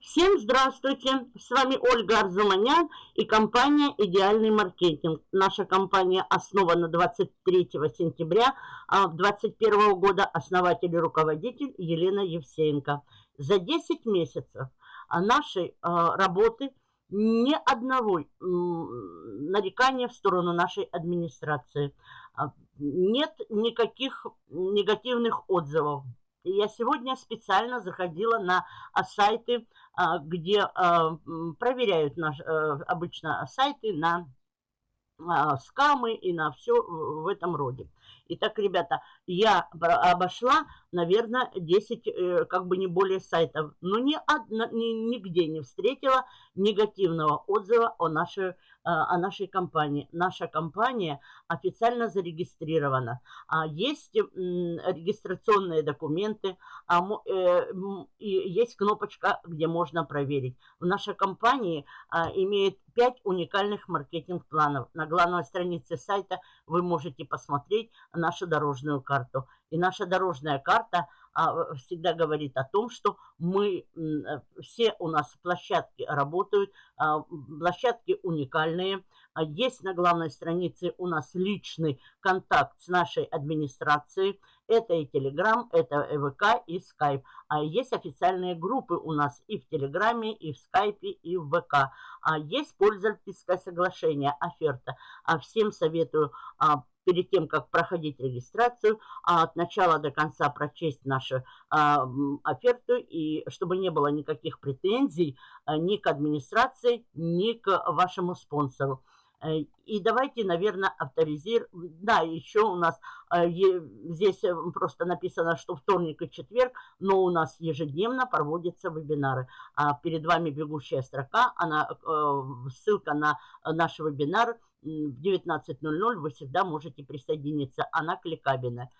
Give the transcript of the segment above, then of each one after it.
Всем здравствуйте! С вами Ольга Арзуманян и компания «Идеальный маркетинг». Наша компания основана 23 сентября 2021 а, года. Основатель и руководитель Елена Евсеенко. За 10 месяцев нашей а, работы ни одного нарекания в сторону нашей администрации. А, нет никаких негативных отзывов. Я сегодня специально заходила на сайты а, где а, проверяют наш, э, обычно сайты на а, скамы и на все в этом роде. Итак, ребята, я обошла, наверное, 10, э, как бы не более сайтов, но ни одна, ни, нигде не встретила негативного отзыва о нашей о нашей компании. Наша компания официально зарегистрирована. А Есть регистрационные документы, а э, есть кнопочка, где можно проверить. Наша компания имеет 5 уникальных маркетинг-планов. На главной странице сайта вы можете посмотреть нашу дорожную карту. И наша дорожная карта а, всегда говорит о том, что мы, э, все у нас площадки работают, а, площадки уникальные. А есть на главной странице у нас личный контакт с нашей администрацией. Это и Telegram, это ВК и Skype. А есть официальные группы у нас и в Телеграме, и в Скайпе, и в ВК. А есть пользовательское соглашение, оферта. А всем советую перед тем, как проходить регистрацию, а от начала до конца прочесть нашу а, оферту, и чтобы не было никаких претензий а, ни к администрации, ни к вашему спонсору. Э, и давайте, наверное, авторизируем. Да, еще у нас э, здесь э, просто написано, что вторник и четверг, но у нас ежедневно проводятся вебинары. Перед вами бегущая строка, она, ссылка на наш вебинар в 19.00 вы всегда можете присоединиться. Она кликабельная.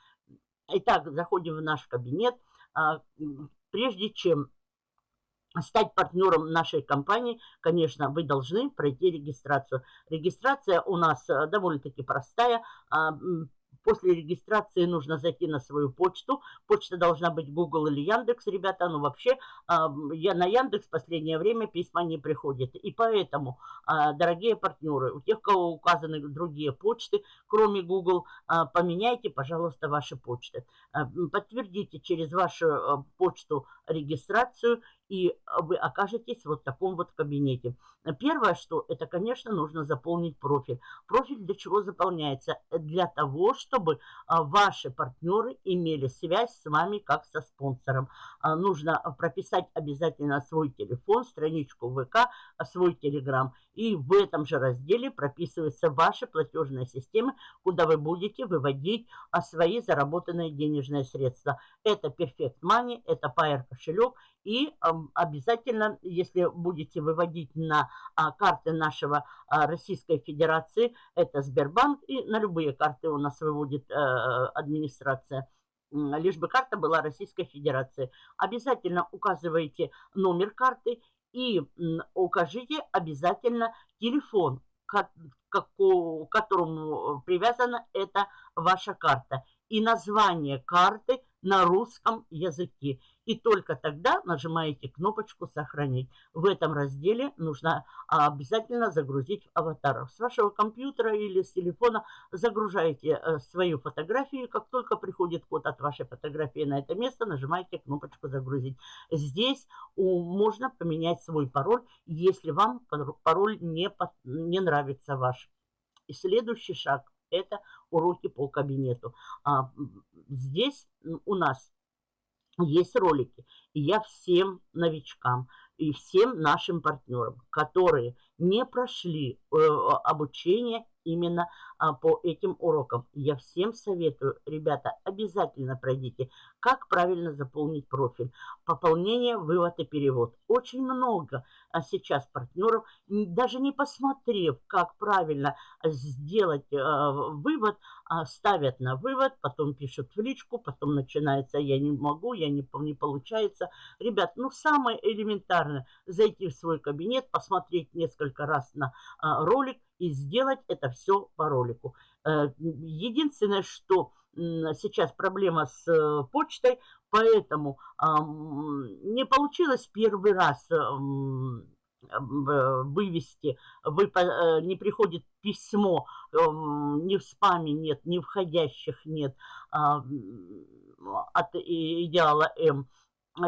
Итак, заходим в наш кабинет. А, прежде чем стать партнером нашей компании, конечно, вы должны пройти регистрацию. Регистрация у нас э, довольно-таки простая. А, После регистрации нужно зайти на свою почту. Почта должна быть Google или Яндекс, ребята. Ну, вообще, я на Яндекс в последнее время письма не приходят. И поэтому, а, дорогие партнеры, у тех, кого указаны другие почты, кроме Google, а, поменяйте, пожалуйста, ваши почты. А, подтвердите через вашу почту регистрацию и вы окажетесь вот в таком вот кабинете. Первое, что это, конечно, нужно заполнить профиль. Профиль для чего заполняется? Для того, чтобы а, ваши партнеры имели связь с вами как со спонсором. А, нужно прописать обязательно свой телефон, страничку ВК, свой телеграм. И в этом же разделе прописываются ваши платежные системы, куда вы будете выводить а, свои заработанные денежные средства. Это Perfect Money, это Pair кошелек и обязательно, если будете выводить на а, карты нашего а, Российской Федерации, это Сбербанк, и на любые карты у нас выводит а, администрация, лишь бы карта была Российской Федерации. Обязательно указывайте номер карты и укажите обязательно телефон, к которому привязана эта ваша карта. И название карты на русском языке. И только тогда нажимаете кнопочку «Сохранить». В этом разделе нужно а, обязательно загрузить аватар. С вашего компьютера или с телефона загружаете э, свою фотографию. Как только приходит код от вашей фотографии на это место, нажимаете кнопочку «Загрузить». Здесь можно поменять свой пароль, если вам пароль не, не нравится ваш. И следующий шаг – это уроки по кабинету. А, здесь у нас есть ролики. И я всем новичкам и всем нашим партнерам, которые не прошли э, обучение именно а, по этим урокам. Я всем советую, ребята, обязательно пройдите, как правильно заполнить профиль. Пополнение, вывод и перевод. Очень много а сейчас партнеров, даже не посмотрев, как правильно сделать а, вывод, а, ставят на вывод, потом пишут в личку, потом начинается «я не могу», «я не, не получается». Ребят, ну самое элементарное, зайти в свой кабинет, посмотреть несколько раз на а, ролик, и сделать это все по ролику. Э, единственное, что сейчас проблема с э, почтой, поэтому не получилось первый раз вывести, вы, э, не приходит письмо, ни в спаме нет, ни входящих нет от идеала М,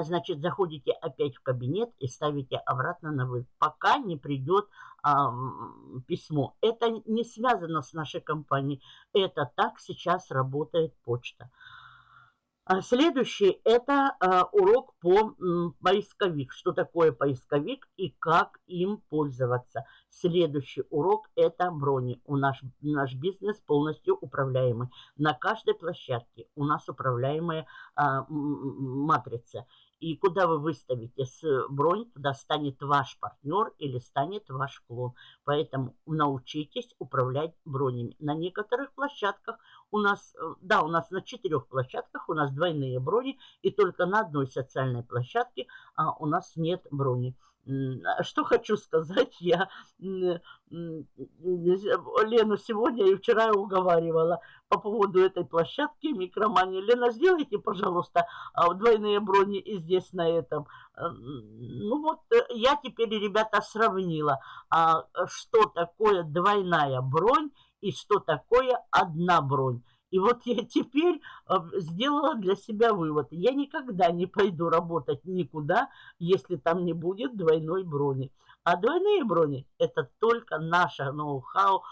значит, заходите опять в кабинет и ставите обратно на вы, пока не придет а, письмо. Это не связано с нашей компанией, это так сейчас работает почта. А следующий – это а, урок по поисковик. Что такое поисковик и как им пользоваться. Следующий урок – это брони. У нас наш бизнес полностью управляемый. На каждой площадке у нас управляемая матрица. И куда вы выставите с бронь, туда станет ваш партнер или станет ваш клон. Поэтому научитесь управлять бронями. На некоторых площадках у нас, э, да, у нас на четырех площадках у нас двойные брони, и только на одной социальной площадке а, у нас нет брони. А что хочу сказать, я Лену сегодня и вчера уговаривала по поводу этой площадки микромании. Лена, сделайте, пожалуйста, а, двойные брони и здесь на этом. Э, ну вот, э, я теперь, ребята, сравнила, а, что такое двойная бронь и что такое одна бронь. И вот я теперь а, сделала для себя вывод. Я никогда не пойду работать никуда, если там не будет двойной брони. А двойные брони – это только наше ноу-хау.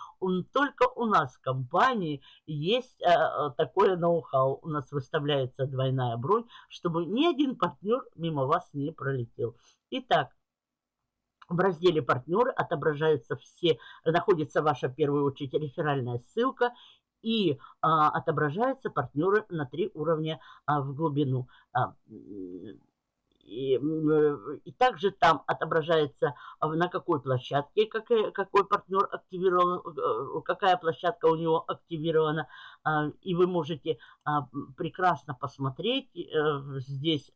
Только у нас в компании есть а, такое ноу-хау. У нас выставляется двойная бронь, чтобы ни один партнер мимо вас не пролетел. Итак, в разделе «Партнеры» отображаются все, находится ваша, в первую очередь, реферальная ссылка и а, отображаются партнеры на три уровня а, в глубину. А, и, и также там отображается, а, на какой площадке какой, какой партнер активирован, э, какая площадка у него активирована. А, и вы можете а, прекрасно посмотреть. Э, здесь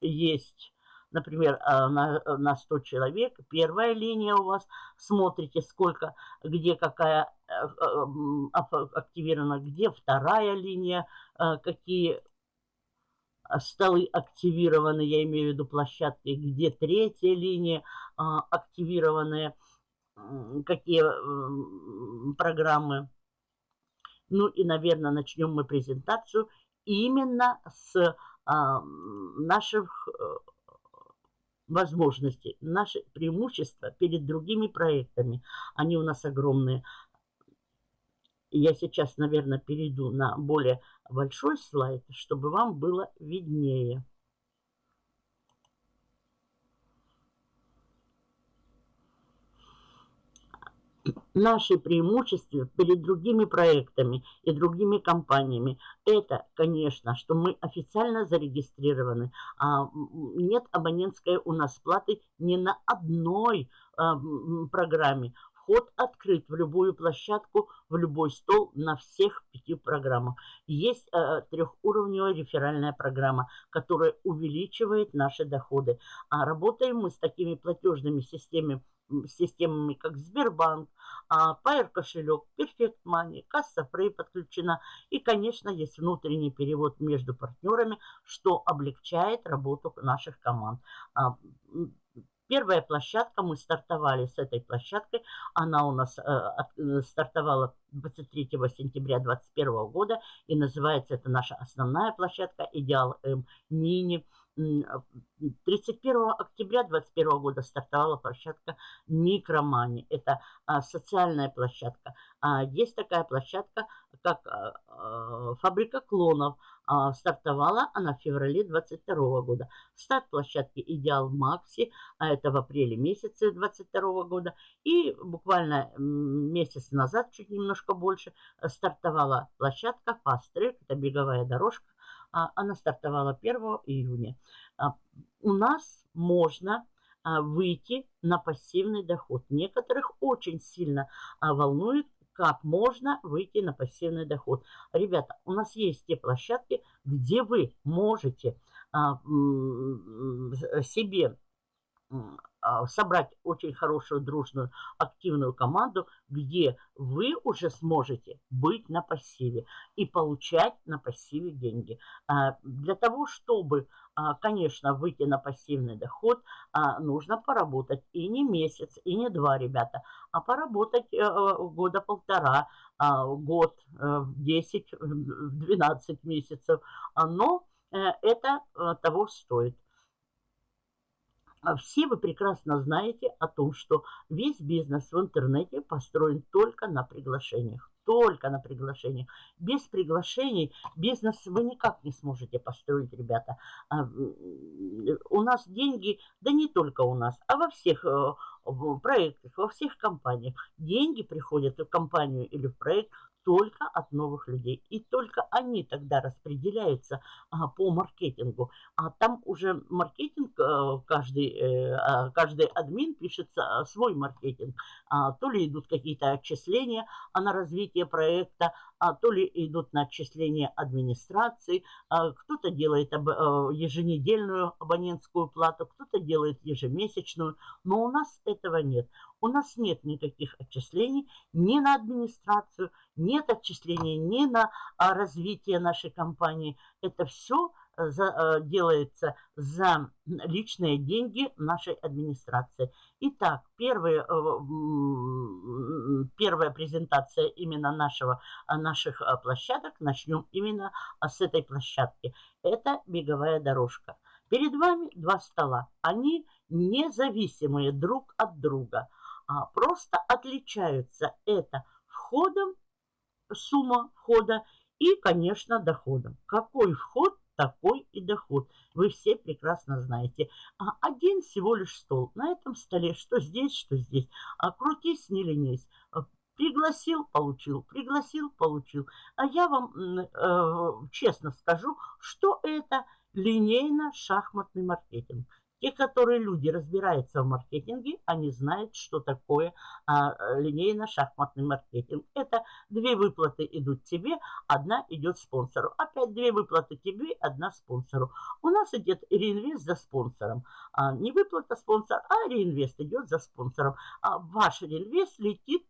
есть например, на, на 100 человек, первая линия у вас, смотрите, сколько, где какая Э, активирована, где вторая линия, э, какие столы активированы, я имею в виду площадки, где третья линия активированная, какие программы. Ну и, наверное, начнем мы презентацию именно с наших возможностей, наши преимущества перед другими проектами. Они у нас огромные. Я сейчас, наверное, перейду на более большой слайд, чтобы вам было виднее. Наши преимущества перед другими проектами и другими компаниями – это, конечно, что мы официально зарегистрированы. А нет абонентской у нас платы ни на одной а, программе. Вход открыт в любую площадку, в любой стол на всех пяти программах. Есть э, трехуровневая реферальная программа, которая увеличивает наши доходы. А работаем мы с такими платежными системами, системами, как Сбербанк, а, Pair кошелек, Perfect Money, Касса Free подключена. И, конечно, есть внутренний перевод между партнерами, что облегчает работу наших команд. А, Первая площадка, мы стартовали с этой площадкой, она у нас э, э стартовала 23 сентября 2021 года, и называется это наша основная площадка «Идеал М Мини». 31 октября 2021 года стартовала площадка Микромани. Это а, социальная площадка. А, есть такая площадка, как а, а, фабрика клонов. А, стартовала она в феврале 2022 года. Старт площадки Идеал Макси, а это в апреле месяце 2022 года. И буквально месяц назад, чуть немножко больше, стартовала площадка Track, это беговая дорожка а, она стартовала 1 июня. А, у нас можно а, выйти на пассивный доход. Некоторых очень сильно волнует, как можно выйти на пассивный доход. Ребята, у нас есть те площадки, где вы можете себе а, собрать очень хорошую, дружную, активную команду, где вы уже сможете быть на пассиве и получать на пассиве деньги. А, для того, чтобы, а, конечно, выйти на пассивный доход, нужно поработать и не месяц, и не два, ребята, а поработать э, года полтора, год, 10, э, 12 месяцев. Но э, это того стоит. А все вы прекрасно знаете о том, что весь бизнес в интернете построен только на приглашениях. Только на приглашениях. Без приглашений бизнес вы никак не сможете построить, ребята. А, у нас деньги, да не только у нас, а во всех э, проектах, во всех компаниях. Деньги приходят в компанию или в проект только от новых людей. И только они тогда распределяются а, по маркетингу. А там уже маркетинг, а, каждый, э, а, каждый админ пишет а, свой маркетинг. А, то ли идут какие-то отчисления а на развитие проекта, а то ли идут на отчисления администрации, а, кто-то делает а, еженедельную абонентскую плату, кто-то делает ежемесячную, но у нас этого нет. У нас нет никаких отчислений ни на администрацию, нет отчислений ни на а, развитие нашей компании. Это все э, за, э, делается за личные деньги нашей администрации. Итак, первые, э, первая презентация именно нашего, наших площадок. Начнем именно с этой площадки. Это беговая дорожка. Перед вами два стола. Они независимые друг от друга – а просто отличаются это входом, сумма входа и, конечно, доходом. Какой вход, такой и доход. Вы все прекрасно знаете. А один всего лишь стол. На этом столе что здесь, что здесь. А крутись, не ленись. Пригласил, получил, пригласил, получил. А я вам э, честно скажу, что это линейно-шахматный маркетинг. Те, которые люди разбираются в маркетинге, они знают, что такое а, линейно-шахматный маркетинг. Это две выплаты идут тебе, одна идет спонсору. Опять две выплаты тебе, одна спонсору. У нас идет реинвест за спонсором. А, не выплата спонсор, а реинвест идет за спонсором. А ваш реинвест летит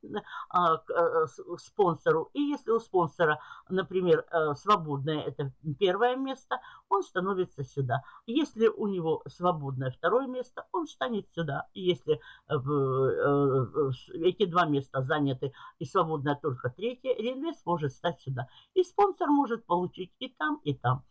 а, к а, спонсору. И если у спонсора, например, а, свободное, это первое место, он становится сюда. Если у него свободное свободное второе место, он станет сюда. И если э, э, эти два места заняты и свободное только третье, реинвест может стать сюда. И спонсор может получить и там, и там.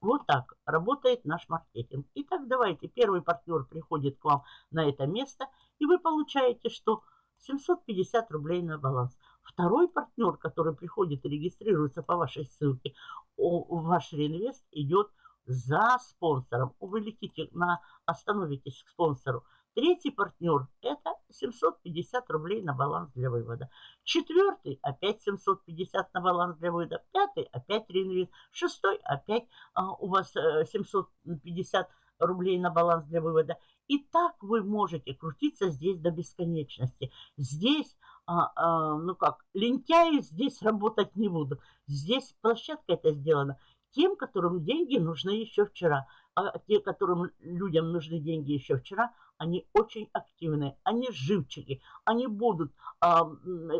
Вот так работает наш маркетинг. Итак, давайте, первый партнер приходит к вам на это место, и вы получаете, что 750 рублей на баланс. Второй партнер, который приходит и регистрируется по вашей ссылке, ваш реинвест идет за спонсором. Вы летите на, остановитесь к спонсору. Третий партнер – это 750 рублей на баланс для вывода. Четвертый – опять 750 на баланс для вывода. Пятый – опять реинвест. Шестой – опять а, у вас 750 э, рублей на баланс для вывода. И так вы можете крутиться здесь до бесконечности. Здесь, а, а, ну как, лентяи здесь работать не будут. Здесь площадка это сделана – тем, которым деньги нужны еще вчера. А те, которым людям нужны деньги еще вчера, они очень активные, они живчики, они будут а,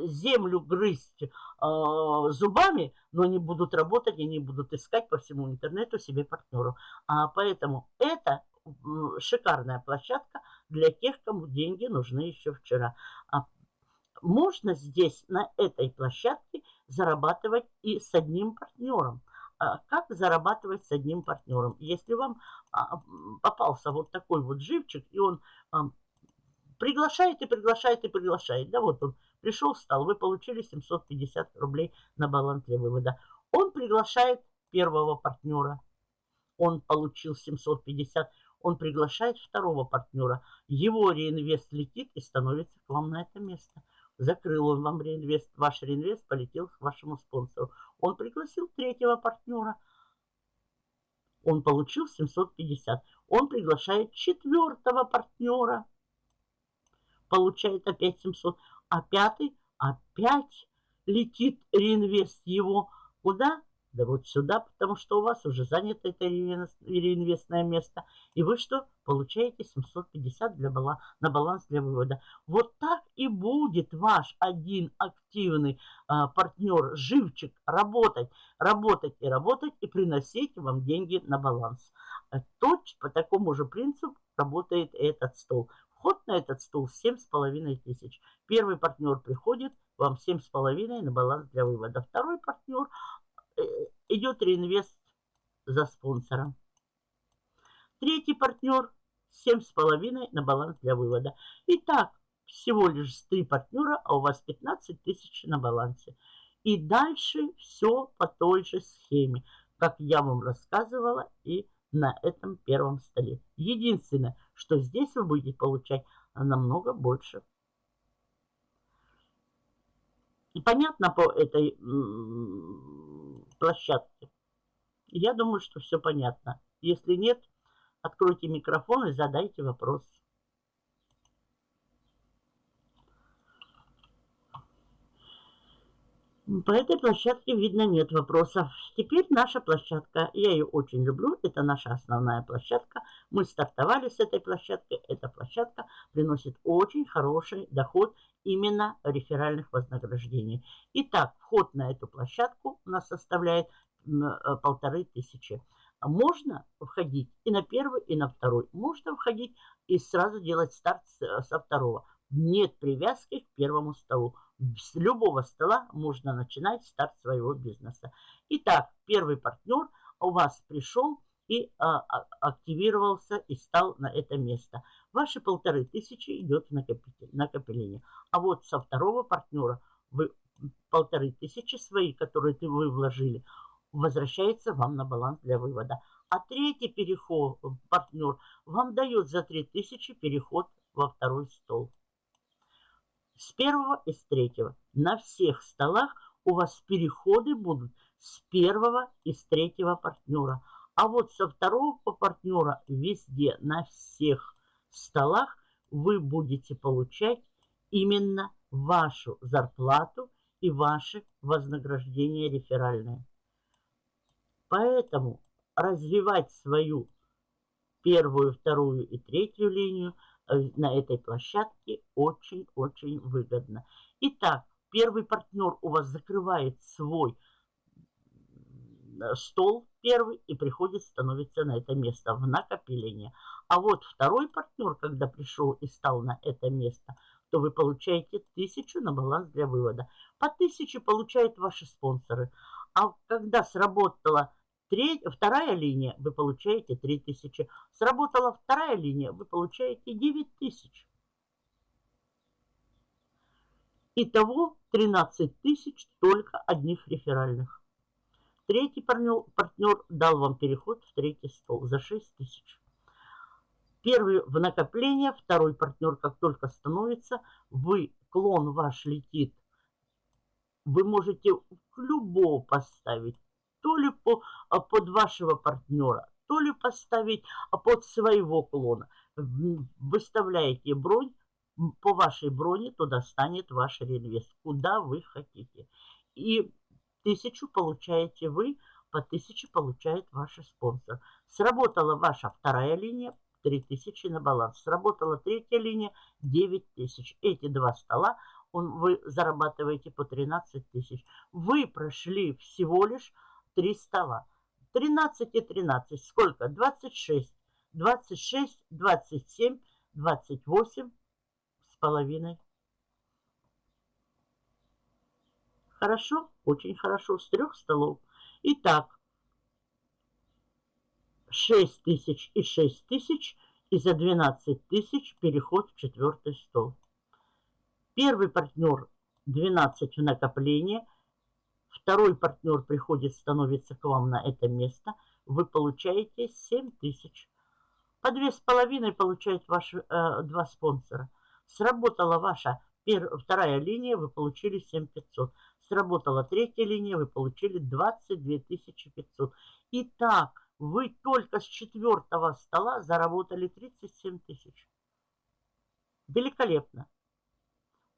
землю грызть а, зубами, но они будут работать, они будут искать по всему интернету себе партнеров. А, поэтому это шикарная площадка для тех, кому деньги нужны еще вчера. А, можно здесь, на этой площадке, зарабатывать и с одним партнером. А, как зарабатывать с одним партнером. Если вам а, попался вот такой вот живчик, и он а, приглашает и приглашает и приглашает, да, вот он пришел, встал, вы получили 750 рублей на баланс для вывода. Он приглашает первого партнера, он получил 750, он приглашает второго партнера, его реинвест летит и становится к вам на это место. Закрыл он вам реинвест, ваш реинвест полетел к вашему спонсору. Он пригласил третьего партнера. Он получил 750. Он приглашает четвертого партнера. Получает опять 700. А пятый опять летит реинвест его. Куда? Да вот сюда, потому что у вас уже занято это реинвестное место. И вы что? Получаете 750 для бала, на баланс для вывода. Вот так и будет ваш один активный а, партнер, живчик, работать, работать и работать и приносить вам деньги на баланс. А точно по такому же принципу работает этот стол. Вход на этот стол 7,5 тысяч. Первый партнер приходит, вам 7,5 на баланс для вывода. Второй партнер идет реинвест за спонсором. Третий партнер 7,5 на баланс для вывода. Итак, всего лишь три партнера, а у вас 15 тысяч на балансе. И дальше все по той же схеме, как я вам рассказывала и на этом первом столе. Единственное, что здесь вы будете получать намного больше и понятно по этой площадке? Я думаю, что все понятно. Если нет, откройте микрофон и задайте вопрос. По этой площадке, видно, нет вопросов. Теперь наша площадка. Я ее очень люблю. Это наша основная площадка. Мы стартовали с этой площадкой. Эта площадка приносит очень хороший доход именно реферальных вознаграждений. Итак, вход на эту площадку у нас составляет э, полторы тысячи. Можно входить и на первый, и на второй. Можно входить и сразу делать старт со второго. Нет привязки к первому столу. С любого стола можно начинать старт своего бизнеса. Итак, первый партнер у вас пришел и а, а, активировался и стал на это место. Ваши полторы тысячи идет в накопление. А вот со второго партнера вы полторы тысячи свои, которые ты вы вложили, возвращается вам на баланс для вывода. А третий переход, партнер, вам дает за 3000 переход во второй стол с первого и с третьего. На всех столах у вас переходы будут с первого и с третьего партнера. А вот со второго партнера везде, на всех столах вы будете получать именно вашу зарплату и ваши вознаграждения реферальные. Поэтому развивать свою первую, вторую и третью линию – на этой площадке очень-очень выгодно. Итак, первый партнер у вас закрывает свой стол первый и приходит, становится на это место в накопление. А вот второй партнер, когда пришел и стал на это место, то вы получаете тысячу на баланс для вывода. По тысяче получают ваши спонсоры. А когда сработала Треть, вторая линия, вы получаете 3000. Сработала вторая линия, вы получаете 9000. Итого 13 тысяч только одних реферальных. Третий партнер, партнер дал вам переход в третий стол за 6 тысяч. Первый в накопление, второй партнер, как только становится, вы, клон ваш летит, вы можете любого поставить то ли по, а, под вашего партнера, то ли поставить а, под своего клона. Выставляете бронь, по вашей броне туда станет ваш реинвест, куда вы хотите. И тысячу получаете вы, по тысяче получает ваш спонсор. Сработала ваша вторая линия, 3000 на баланс. Сработала третья линия, 9000. Эти два стола он, вы зарабатываете по 13 тысяч. Вы прошли всего лишь три стола. 13 и 13. Сколько? 26. 26, 27, 28 с половиной. Хорошо? Очень хорошо. С трех столов. Итак, 6 тысяч и 6 тысяч. И за 12 тысяч переход в четвертый стол. Первый партнер 12 в накопление – Второй партнер приходит, становится к вам на это место. Вы получаете 7 тысяч. По две с половиной получают ваши э, два спонсора. Сработала ваша пер, вторая линия, вы получили 7500. Сработала третья линия, вы получили 22 500. Итак, вы только с четвертого стола заработали 37 тысяч. Великолепно.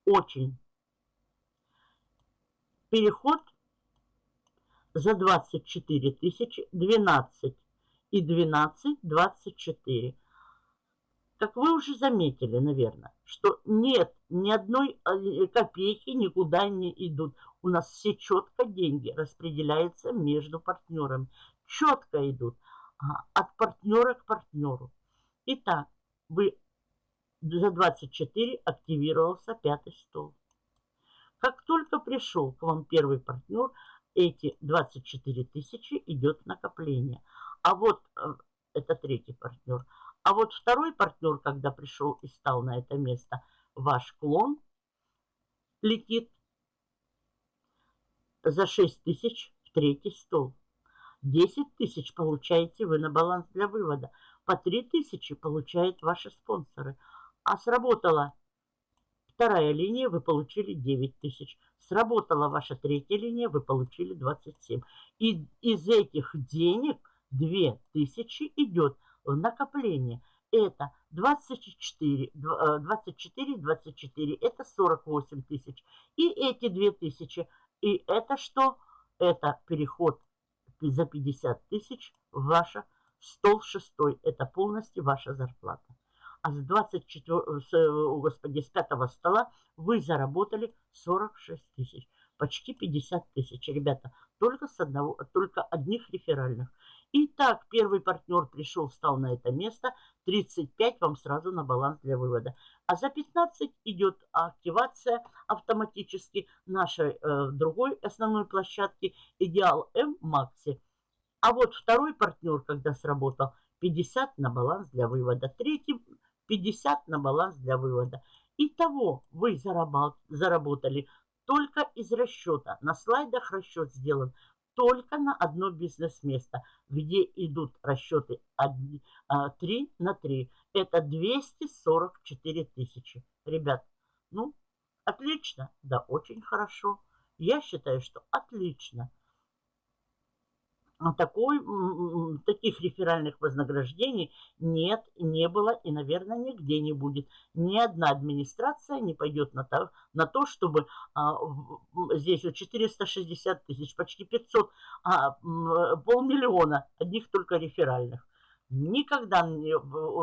Очень. Переход за 24 тысячи 12 и 12 24. Как вы уже заметили, наверное, что нет, ни одной э, копейки никуда не идут. У нас все четко деньги распределяются между партнерами. Четко идут а, от партнера к партнеру. Итак, вы за 24 активировался пятый стол. Как только пришел к вам первый партнер, эти 24 тысячи идет накопление. А вот э, это третий партнер. А вот второй партнер, когда пришел и стал на это место, ваш клон летит за 6 тысяч в третий стол. 10 тысяч получаете вы на баланс для вывода. По 3 тысячи получают ваши спонсоры. А сработала вторая линия, вы получили 9 тысяч. Сработала ваша третья линия, вы получили 27. И из этих денег 2 тысячи идет в накопление. Это 24, 24, 24, это 48 тысяч. И эти 2 тысячи. И это что? Это переход за 50 тысяч в ваше стол шестой. Это полностью ваша зарплата а с 24, с, господи, с пятого стола вы заработали 46 тысяч. Почти 50 тысяч, ребята, только с одного, только одних реферальных. Итак, первый партнер пришел, встал на это место, 35 вам сразу на баланс для вывода. А за 15 идет активация автоматически нашей э, другой основной площадки Идеал М Макси. А вот второй партнер, когда сработал, 50 на баланс для вывода. Третий 50 на баланс для вывода. Итого вы заработали только из расчета. На слайдах расчет сделан только на одно бизнес-место, где идут расчеты 3 а, на 3. Это 244 тысячи. Ребят, ну, отлично, да, очень хорошо. Я считаю, что отлично. А такой, таких реферальных вознаграждений нет, не было и, наверное, нигде не будет. Ни одна администрация не пойдет на то, на то чтобы а, здесь вот 460 тысяч, почти 500, а, полмиллиона одних только реферальных. Никогда,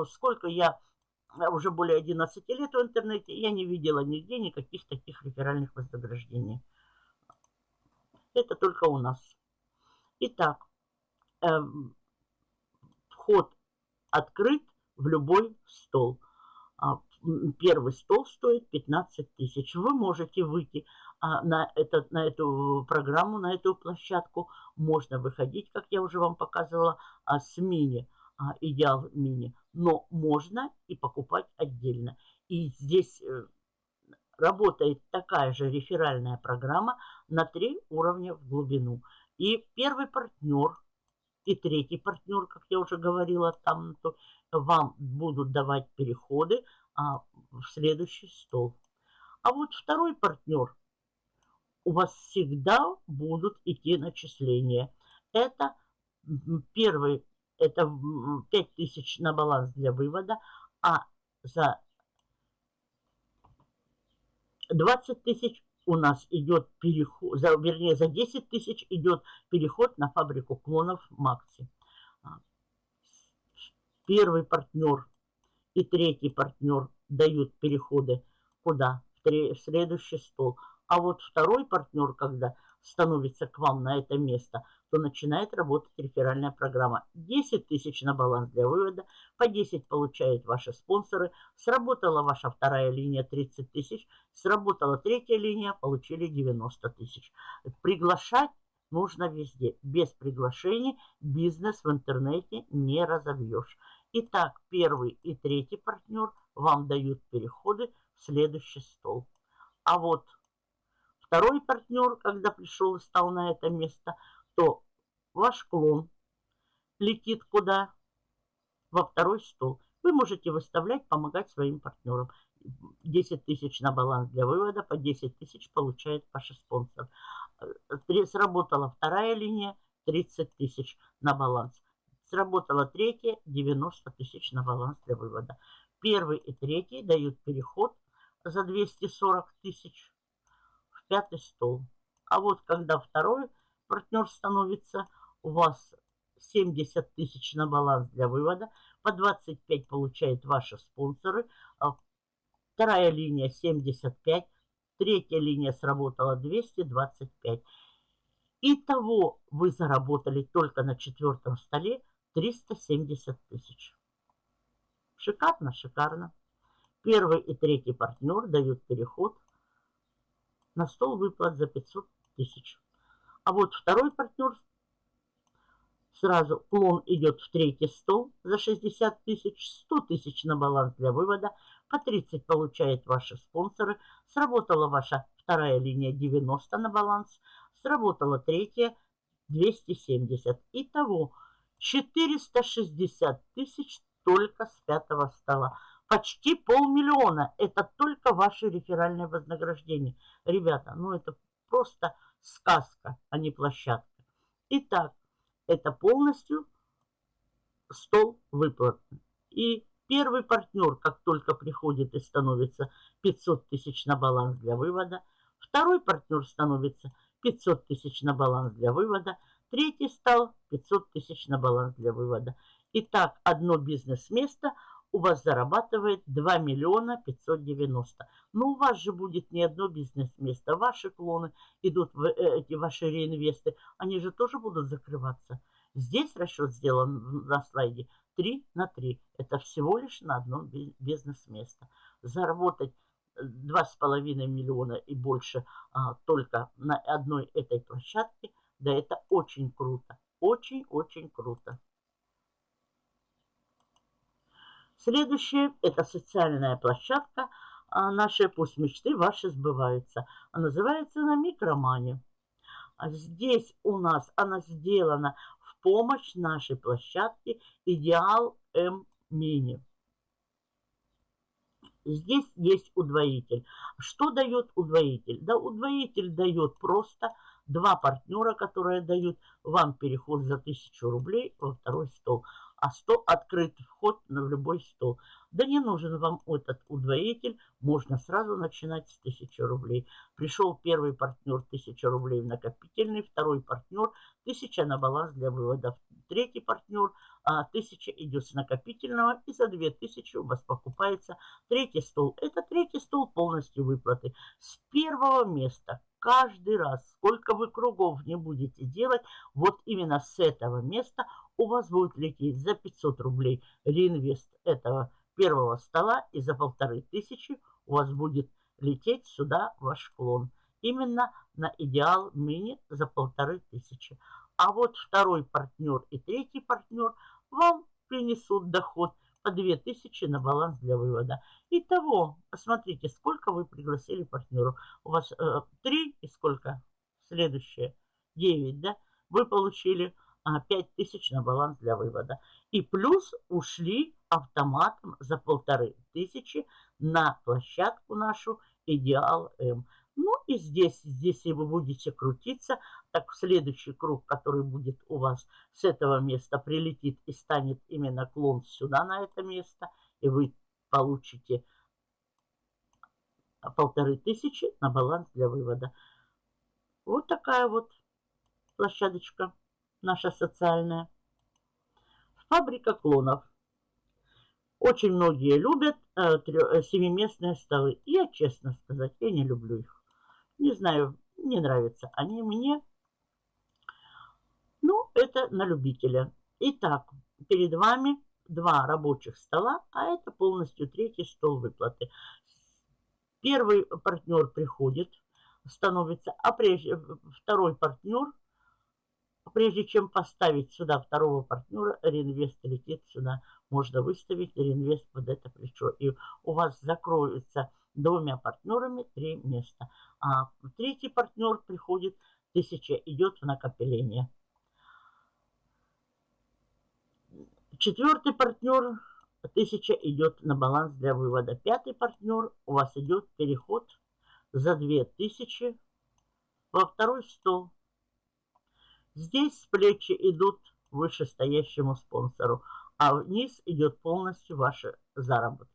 сколько я уже более 11 лет в интернете, я не видела нигде никаких таких реферальных вознаграждений. Это только у нас. Итак, э, вход открыт в любой стол. А, первый стол стоит 15 тысяч. Вы можете выйти а, на, этот, на эту программу, на эту площадку. Можно выходить, как я уже вам показывала, а, с мини, идеал мини. Но можно и покупать отдельно. И здесь э, работает такая же реферальная программа на три уровня в глубину. И первый партнер и третий партнер, как я уже говорила, там вам будут давать переходы а, в следующий стол. А вот второй партнер, у вас всегда будут идти начисления. Это первый, это 5000 на баланс для вывода, а за 20 тысяч у нас идет переход, за, вернее, за 10 тысяч идет переход на фабрику клонов Макси. А, первый партнер и третий партнер дают переходы куда? В, следующий стол. А вот второй партнер, когда становится к вам на это место, то начинает работать реферальная программа. 10 тысяч на баланс для вывода, по 10 получают ваши спонсоры. Сработала ваша вторая линия 30 тысяч, сработала третья линия, получили 90 тысяч. Приглашать нужно везде. Без приглашений бизнес в интернете не разовьешь. Итак, первый и третий партнер вам дают переходы в следующий стол. А вот второй партнер, когда пришел и стал на это место, то ваш клон летит куда? Во второй стол. Вы можете выставлять, помогать своим партнерам. 10 тысяч на баланс для вывода, по 10 тысяч получает ваш спонсор. Сработала вторая линия, 30 тысяч на баланс. Сработала третья, 90 тысяч на баланс для вывода. Первый и третий дают переход за 240 тысяч в пятый стол. А вот когда второй партнер становится, у вас 70 тысяч на баланс для вывода, по 25 получают ваши спонсоры, а вторая линия 75, третья линия сработала 225. Итого вы заработали только на четвертом столе 370 тысяч. Шикарно, шикарно. Первый и третий партнер дают переход на стол выплат за 500 тысяч. А вот второй партнер сразу клон идет в третий стол за 60 тысяч, 100 тысяч на баланс для вывода, по 30 получает ваши спонсоры, сработала ваша вторая линия 90 на баланс, сработала третья 270. Итого 460 тысяч только с пятого стола. Почти полмиллиона. Это только ваше реферальное вознаграждение. Ребята, ну это просто сказка, а не площадка. Итак, это полностью стол выплат. И первый партнер, как только приходит и становится 500 тысяч на баланс для вывода, второй партнер становится 500 тысяч на баланс для вывода, третий стал 500 тысяч на баланс для вывода. Итак, одно бизнес-место у вас зарабатывает 2 миллиона 590. Но у вас же будет не одно бизнес-место. Ваши клоны идут, э, эти ваши реинвесты, они же тоже будут закрываться. Здесь расчет сделан на слайде 3 на 3. Это всего лишь на одно бизнес-место. Заработать 2,5 миллиона и больше а, только на одной этой площадке, да это очень круто. Очень-очень круто. Следующее – это социальная площадка. А наши пусть мечты ваши сбываются. Называется она «Микромани». А здесь у нас она сделана в помощь нашей площадке «Идеал М Мини». Здесь есть удвоитель. Что дает удвоитель? Да, удвоитель дает просто два партнера, которые дают вам переход за 1000 рублей во второй стол а стол открыт вход на любой стол. Да не нужен вам этот удвоитель, можно сразу начинать с 1000 рублей. Пришел первый партнер 1000 рублей в накопительный, второй партнер 1000 на баланс для вывода, третий партнер 1000 а, идет с накопительного и за 2000 у вас покупается третий стол. Это третий стол полностью выплаты. С первого места каждый раз, сколько вы кругов не будете делать, вот именно с этого места у вас будет лететь за 500 рублей реинвест этого первого стола и за полторы тысячи у вас будет лететь сюда ваш клон. Именно на идеал мини за полторы тысячи. А вот второй партнер и третий партнер вам принесут доход по 2000 на баланс для вывода. Итого, посмотрите, сколько вы пригласили партнеров. У вас э, 3 и сколько? Следующее. 9, да? Вы получили а, 5000 на баланс для вывода. И плюс ушли автоматом за полторы тысячи на площадку нашу Идеал М. Ну и здесь, здесь вы будете крутиться, так в следующий круг, который будет у вас с этого места, прилетит и станет именно клон сюда, на это место, и вы получите полторы тысячи на баланс для вывода. Вот такая вот площадочка наша социальная. Фабрика клонов. Очень многие любят э, э, семиместные столы. Я, честно сказать, я не люблю их. Не знаю, не нравятся они мне. Ну, это на любителя. Итак, перед вами два рабочих стола, а это полностью третий стол выплаты. Первый партнер приходит, становится, а прежде второй партнер, прежде чем поставить сюда второго партнера, реинвест летит сюда. Можно выставить реинвест под это плечо. И у вас закроется двумя партнерами три места. А третий партнер приходит, тысяча идет в накопление. Четвертый партнер, тысяча идет на баланс для вывода. Пятый партнер, у вас идет переход за две тысячи во второй стол. Здесь плечи идут вышестоящему спонсору, а вниз идет полностью ваши заработки.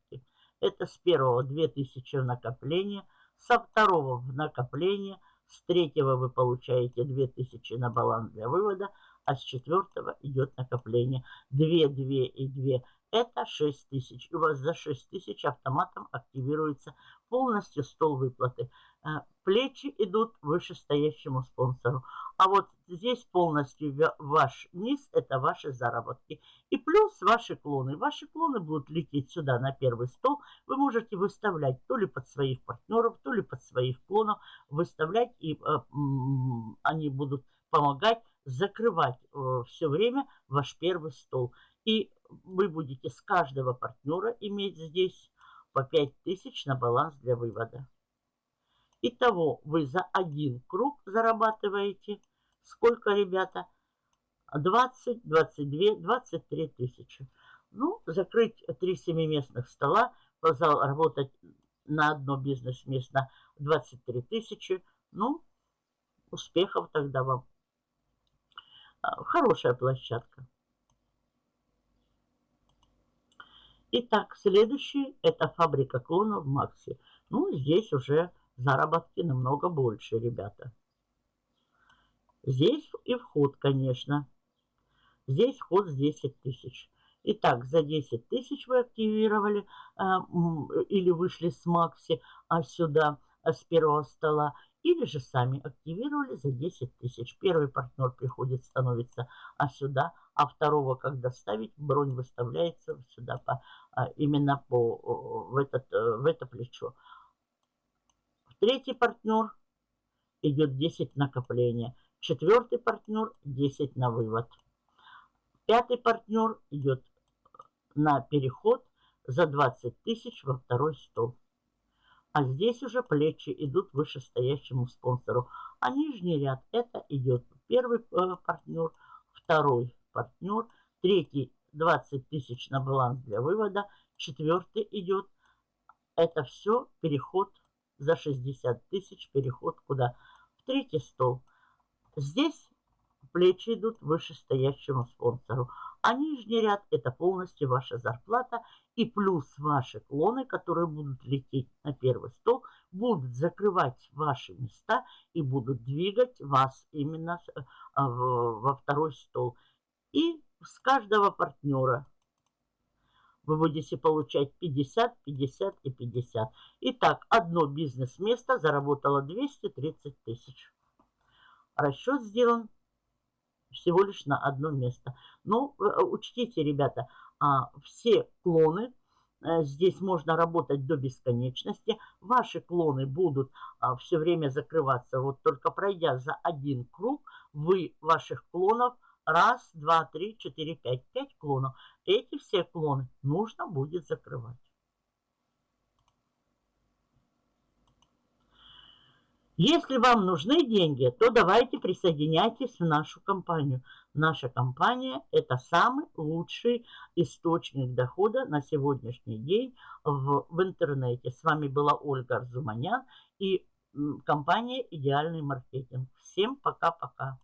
Это с первого 2000 в накопление, со второго в накопление, С третьего вы получаете 2000 на баланс для вывода, а с четвертого идет накопление. 2, 2 и 2 это 6 тысяч. И у вас за 6 тысяч автоматом активируется полностью стол выплаты. Э, плечи идут вышестоящему спонсору. А вот здесь полностью ваш низ – это ваши заработки. И плюс ваши клоны. Ваши клоны будут лететь сюда на первый стол. Вы можете выставлять то ли под своих партнеров, то ли под своих клонов. Выставлять, и э, они будут помогать закрывать э, все время ваш первый стол. И вы будете с каждого партнера иметь здесь по 5000 на баланс для вывода. Итого вы за один круг зарабатываете сколько, ребята? 20, 22, 23 тысячи. Ну, закрыть три семиместных стола, работать на одно бизнес-место 23 тысячи. Ну, успехов тогда вам. А, хорошая площадка. Итак, следующий это фабрика клонов Макси. Ну, здесь уже заработки намного больше, ребята. Здесь и вход, конечно. Здесь вход с 10 тысяч. Итак, за 10 тысяч вы активировали э, или вышли с Макси а сюда, а с первого стола. Или же сами активировали за 10 тысяч. Первый партнер приходит, становится а сюда, а второго, когда ставить, бронь выставляется сюда по, а, именно по, в, этот, э, в это плечо. Третий партнер идет 10 накопления. Четвертый партнер 10 на вывод. Пятый партнер идет на переход за 20 тысяч во второй стол. А здесь уже плечи идут вышестоящему спонсору. А нижний ряд это идет первый э, партнер, второй партнер, третий 20 тысяч на баланс для вывода, четвертый идет. Это все переход за 60 тысяч, переход куда? В третий стол. Здесь плечи идут вышестоящему спонсору. А нижний ряд это полностью ваша зарплата и плюс ваши клоны, которые будут лететь на первый стол, будут закрывать ваши места и будут двигать вас именно э, во второй стол. И с каждого партнера вы будете получать 50, 50 и 50. Итак, одно бизнес-место заработало 230 тысяч. Расчет сделан всего лишь на одно место. Но ну, э, учтите, ребята, а, все клоны, э, здесь можно работать до бесконечности. Ваши клоны будут а, все время закрываться. Вот только пройдя за один круг, вы ваших клонов раз, два, три, четыре, пять, пять клонов. Эти все клоны нужно будет закрывать. Если вам нужны деньги, то давайте присоединяйтесь в нашу компанию. Наша компания – это самый лучший источник дохода на сегодняшний день в, в интернете. С вами была Ольга Арзуманян и компания «Идеальный маркетинг». Всем пока-пока.